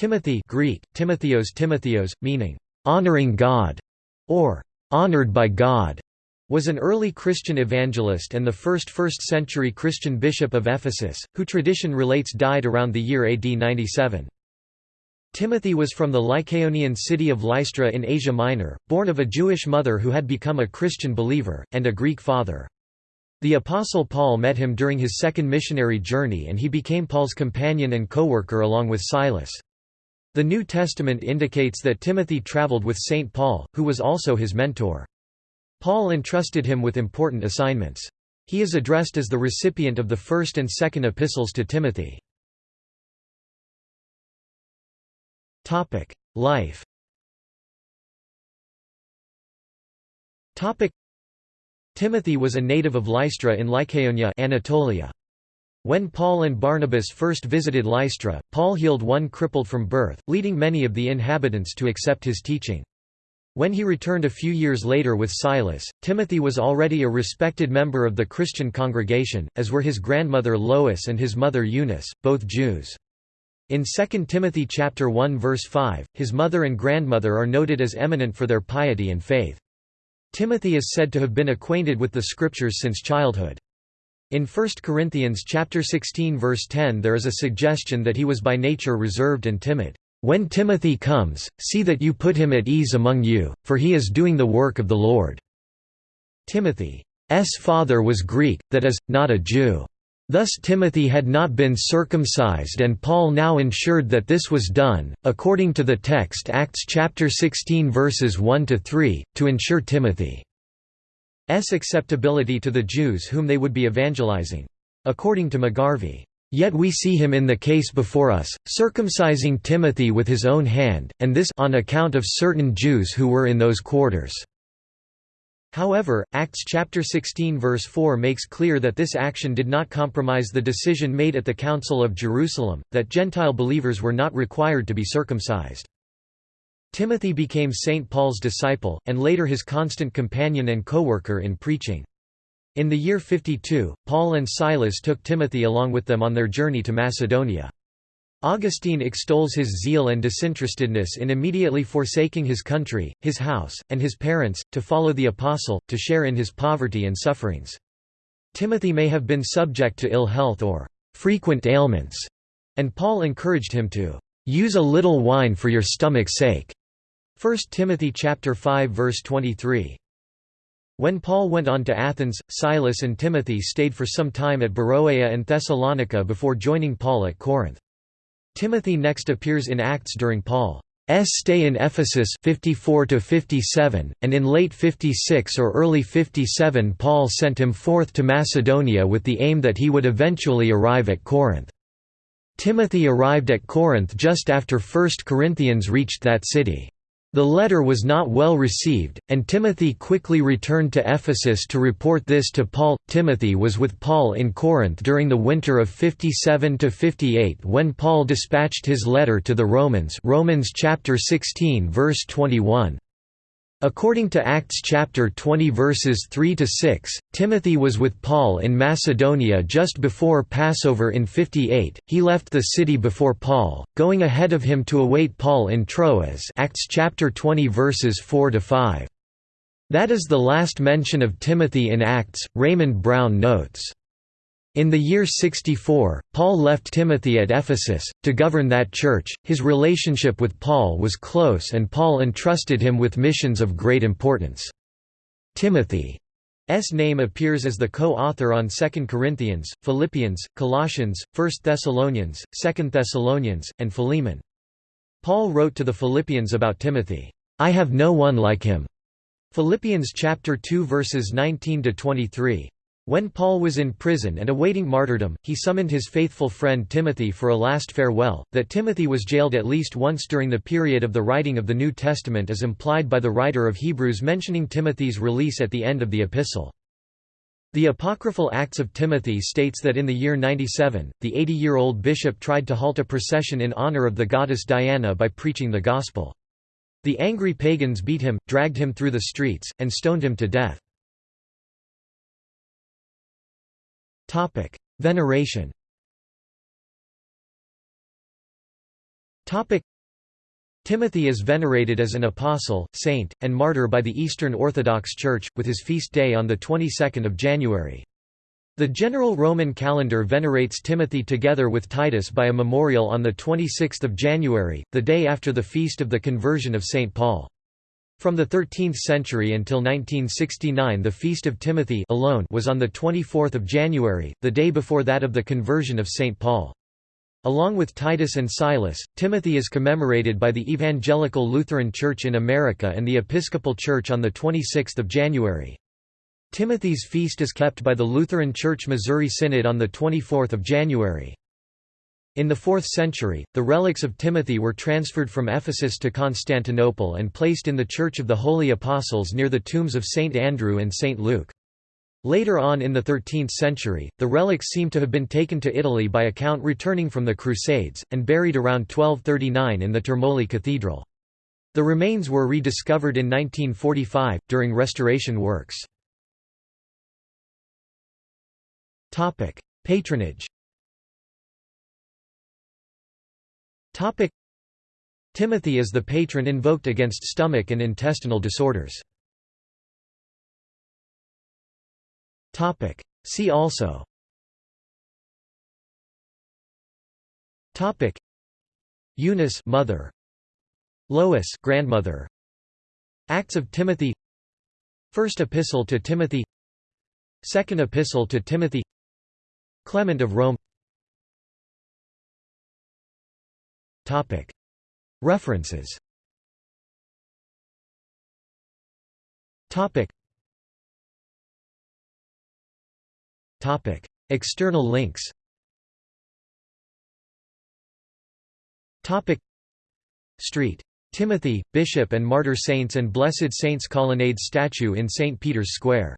Timothy Greek, Timotheos Timotheos, meaning, "...honoring God", or "...honored by God", was an early Christian evangelist and the first 1st-century Christian bishop of Ephesus, who tradition relates died around the year AD 97. Timothy was from the Lycaonian city of Lystra in Asia Minor, born of a Jewish mother who had become a Christian believer, and a Greek father. The Apostle Paul met him during his second missionary journey and he became Paul's companion and co-worker along with Silas. The New Testament indicates that Timothy traveled with St. Paul, who was also his mentor. Paul entrusted him with important assignments. He is addressed as the recipient of the first and second epistles to Timothy. Life Timothy was a native of Lystra in Lycaonia Anatolia. When Paul and Barnabas first visited Lystra, Paul healed one crippled from birth, leading many of the inhabitants to accept his teaching. When he returned a few years later with Silas, Timothy was already a respected member of the Christian congregation, as were his grandmother Lois and his mother Eunice, both Jews. In 2 Timothy chapter 1 verse 5, his mother and grandmother are noted as eminent for their piety and faith. Timothy is said to have been acquainted with the scriptures since childhood. In 1 Corinthians chapter 16 verse 10 there is a suggestion that he was by nature reserved and timid. When Timothy comes, see that you put him at ease among you, for he is doing the work of the Lord." Timothy's father was Greek, that is, not a Jew. Thus Timothy had not been circumcised and Paul now ensured that this was done, according to the text Acts chapter 16 verses 1–3, to ensure Timothy's acceptability to the Jews whom they would be evangelizing. According to McGarvey, Yet we see him in the case before us, circumcising Timothy with his own hand, and this on account of certain Jews who were in those quarters." However, Acts chapter 16 verse 4 makes clear that this action did not compromise the decision made at the Council of Jerusalem, that Gentile believers were not required to be circumcised. Timothy became St. Paul's disciple, and later his constant companion and co-worker in preaching. In the year 52, Paul and Silas took Timothy along with them on their journey to Macedonia. Augustine extols his zeal and disinterestedness in immediately forsaking his country, his house, and his parents, to follow the apostle, to share in his poverty and sufferings. Timothy may have been subject to ill health or frequent ailments, and Paul encouraged him to use a little wine for your stomach's sake. 1 Timothy chapter 5 verse 23. When Paul went on to Athens, Silas and Timothy stayed for some time at Beroea and Thessalonica before joining Paul at Corinth. Timothy next appears in Acts during Paul's stay in Ephesus 54 57, and in late 56 or early 57 Paul sent him forth to Macedonia with the aim that he would eventually arrive at Corinth. Timothy arrived at Corinth just after 1 Corinthians reached that city. The letter was not well received, and Timothy quickly returned to Ephesus to report this to Paul. Timothy was with Paul in Corinth during the winter of 57 to 58 when Paul dispatched his letter to the Romans. Romans chapter 16 verse 21. According to Acts chapter 20 verses 3 to 6, Timothy was with Paul in Macedonia just before Passover in 58. He left the city before Paul, going ahead of him to await Paul in Troas. Acts chapter 20 verses 4 to 5. That is the last mention of Timothy in Acts, Raymond Brown notes. In the year 64, Paul left Timothy at Ephesus, to govern that church. His relationship with Paul was close and Paul entrusted him with missions of great importance. Timothy's name appears as the co-author on 2 Corinthians, Philippians, Colossians, 1 Thessalonians, 2 Thessalonians, and Philemon. Paul wrote to the Philippians about Timothy, "I have no one like him." Philippians chapter 2 verses 19 to 23. When Paul was in prison and awaiting martyrdom, he summoned his faithful friend Timothy for a last farewell. That Timothy was jailed at least once during the period of the writing of the New Testament is implied by the writer of Hebrews mentioning Timothy's release at the end of the epistle. The apocryphal Acts of Timothy states that in the year 97, the 80-year-old bishop tried to halt a procession in honor of the goddess Diana by preaching the gospel. The angry pagans beat him, dragged him through the streets, and stoned him to death. Veneration Topic: Timothy is venerated as an apostle, saint, and martyr by the Eastern Orthodox Church, with his feast day on the 22nd of January. The general Roman calendar venerates Timothy together with Titus by a memorial on 26 January, the day after the feast of the conversion of St. Paul. From the 13th century until 1969 the Feast of Timothy alone was on 24 January, the day before that of the conversion of St. Paul. Along with Titus and Silas, Timothy is commemorated by the Evangelical Lutheran Church in America and the Episcopal Church on 26 January. Timothy's feast is kept by the Lutheran Church Missouri Synod on 24 January. In the 4th century, the relics of Timothy were transferred from Ephesus to Constantinople and placed in the Church of the Holy Apostles near the tombs of St. Andrew and St. Luke. Later on in the 13th century, the relics seem to have been taken to Italy by a count returning from the Crusades, and buried around 1239 in the Termoli Cathedral. The remains were rediscovered in 1945, during restoration works. Patronage. Topic: Timothy is the patron invoked against stomach and intestinal disorders. Topic: See also. Topic: Eunice, mother. Lois, grandmother. Acts of Timothy. First Epistle to Timothy. Second Epistle to Timothy. Clement of Rome References. External links. Street. Timothy, Bishop and Martyr Saints and Blessed Saints Colonnade statue in St. Peter's Square